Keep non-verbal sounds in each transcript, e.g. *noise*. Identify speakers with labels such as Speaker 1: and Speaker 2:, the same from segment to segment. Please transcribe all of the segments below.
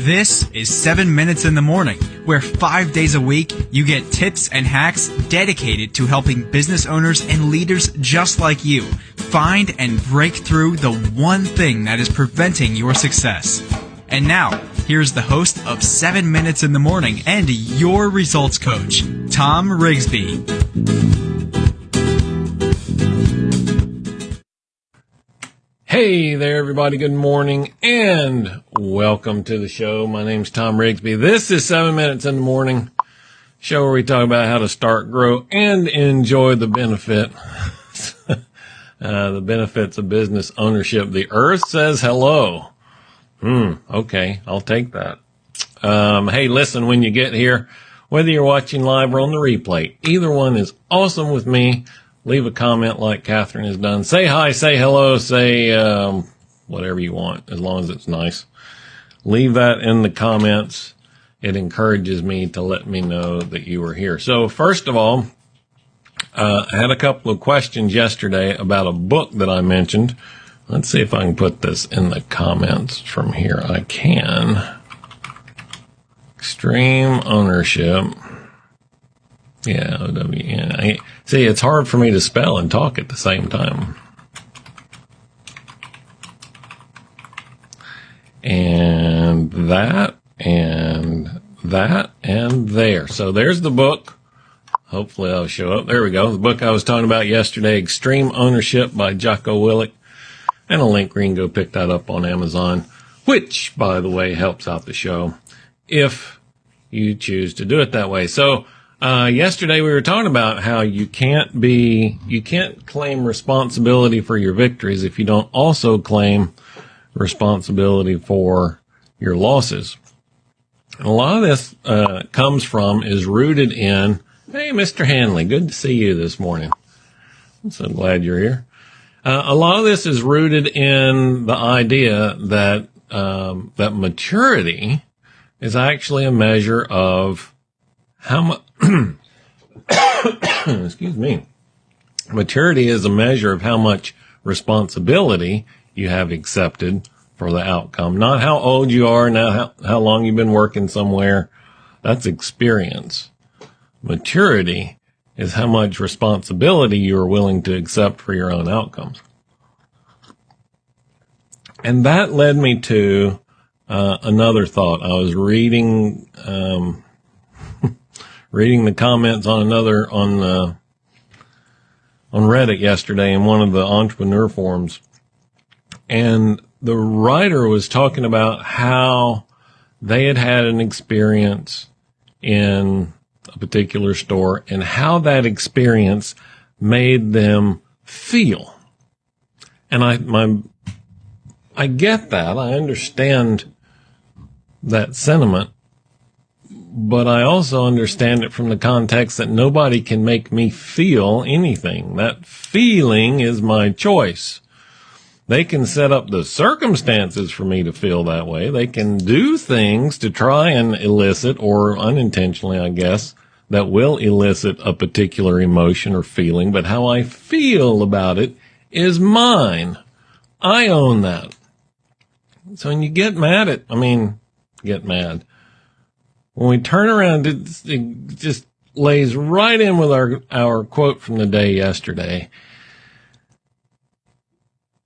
Speaker 1: This is 7 Minutes in the Morning, where five days a week you get tips and hacks dedicated to helping business owners and leaders just like you find and break through the one thing that is preventing your success. And now, here's the host of 7 Minutes in the Morning and your results coach, Tom Rigsby.
Speaker 2: Hey there, everybody. Good morning and welcome to the show. My name's Tom Rigsby. This is seven minutes in the morning show where we talk about how to start, grow, and enjoy the benefit, *laughs* uh, the benefits of business ownership. The earth says hello. Hmm. Okay. I'll take that. Um, hey, listen, when you get here, whether you're watching live or on the replay, either one is awesome with me leave a comment like Catherine has done. Say hi, say hello, say um, whatever you want, as long as it's nice. Leave that in the comments. It encourages me to let me know that you were here. So first of all, uh, I had a couple of questions yesterday about a book that I mentioned. Let's see if I can put this in the comments from here. I can. Extreme ownership. Yeah, O-W-N. See, it's hard for me to spell and talk at the same time. And that, and that, and there. So there's the book. Hopefully I'll show up. There we go. The book I was talking about yesterday, Extreme Ownership by Jocko Willink. And a link can go pick that up on Amazon, which, by the way, helps out the show if you choose to do it that way. So, uh, yesterday we were talking about how you can't be, you can't claim responsibility for your victories if you don't also claim responsibility for your losses. And a lot of this, uh, comes from, is rooted in, hey, Mr. Hanley, good to see you this morning. I'm so glad you're here. Uh, a lot of this is rooted in the idea that, um, that maturity is actually a measure of how much, *coughs* excuse me, maturity is a measure of how much responsibility you have accepted for the outcome, not how old you are, not how, how long you've been working somewhere. That's experience. Maturity is how much responsibility you are willing to accept for your own outcomes. And that led me to uh, another thought. I was reading um, reading the comments on another on uh, on Reddit yesterday in one of the entrepreneur forums, and the writer was talking about how they had had an experience in a particular store and how that experience made them feel. And I, my, I get that. I understand that sentiment but I also understand it from the context that nobody can make me feel anything. That feeling is my choice. They can set up the circumstances for me to feel that way. They can do things to try and elicit or unintentionally, I guess, that will elicit a particular emotion or feeling, but how I feel about it is mine. I own that. So when you get mad at, I mean, get mad when we turn around, it, just lays right in with our, our quote from the day yesterday.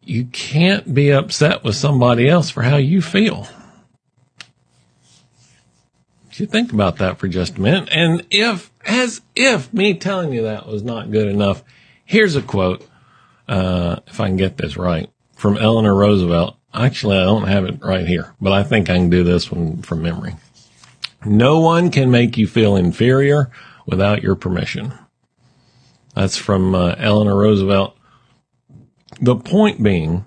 Speaker 2: You can't be upset with somebody else for how you feel. You think about that for just a minute. And if, as if me telling you that was not good enough, here's a quote, uh, if I can get this right, from Eleanor Roosevelt. Actually, I don't have it right here, but I think I can do this one from memory. No one can make you feel inferior without your permission. That's from uh, Eleanor Roosevelt. The point being,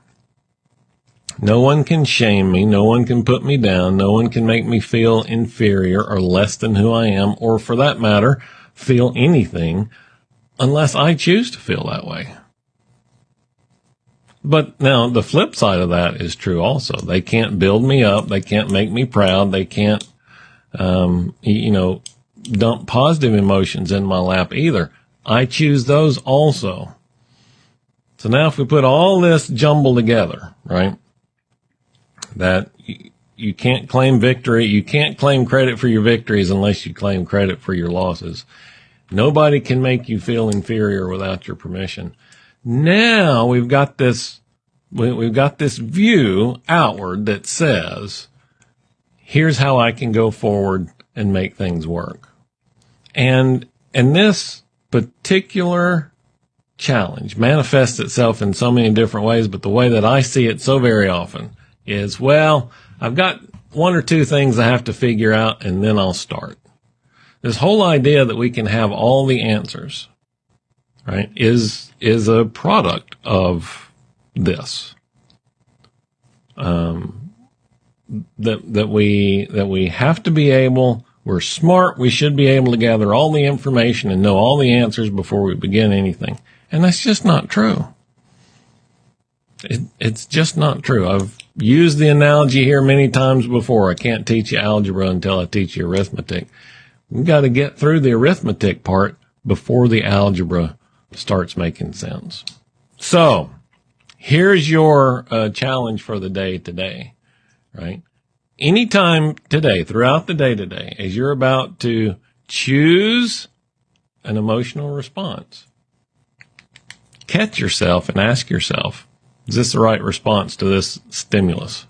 Speaker 2: no one can shame me. No one can put me down. No one can make me feel inferior or less than who I am, or for that matter, feel anything unless I choose to feel that way. But now the flip side of that is true also. They can't build me up. They can't make me proud. They can't um, you know, dump positive emotions in my lap either. I choose those also. So now if we put all this jumble together, right, that you can't claim victory. You can't claim credit for your victories unless you claim credit for your losses. Nobody can make you feel inferior without your permission. Now we've got this, we've got this view outward that says, here's how I can go forward and make things work. And, and this particular challenge manifests itself in so many different ways, but the way that I see it so very often is, well, I've got one or two things I have to figure out and then I'll start. This whole idea that we can have all the answers, right, is, is a product of this. Um, that, that we, that we have to be able, we're smart, we should be able to gather all the information and know all the answers before we begin anything. And that's just not true. It, it's just not true. I've used the analogy here many times before. I can't teach you algebra until I teach you arithmetic. We've got to get through the arithmetic part before the algebra starts making sense. So here's your uh, challenge for the day today, right? Anytime today, throughout the day today, as you're about to choose an emotional response, catch yourself and ask yourself, is this the right response to this stimulus?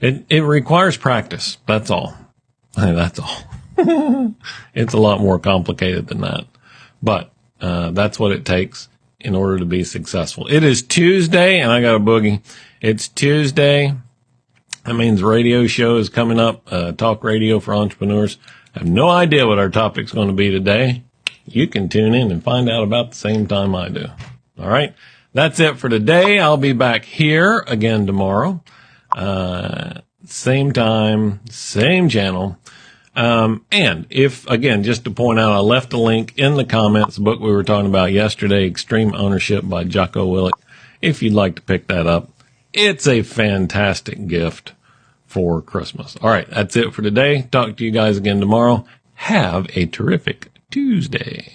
Speaker 2: It, it requires practice. That's all. *laughs* That's all. *laughs* it's a lot more complicated than that, but, uh, that's what it takes in order to be successful. It is Tuesday and I got a boogie. It's Tuesday. That means radio show is coming up, uh, talk radio for entrepreneurs. I have no idea what our topic's going to be today. You can tune in and find out about the same time I do. All right. That's it for today. I'll be back here again tomorrow. Uh, same time, same channel. Um, and if, again, just to point out, I left a link in the comments, book we were talking about yesterday, Extreme Ownership by Jocko Willink. If you'd like to pick that up, it's a fantastic gift for Christmas. All right, that's it for today. Talk to you guys again tomorrow. Have a terrific Tuesday.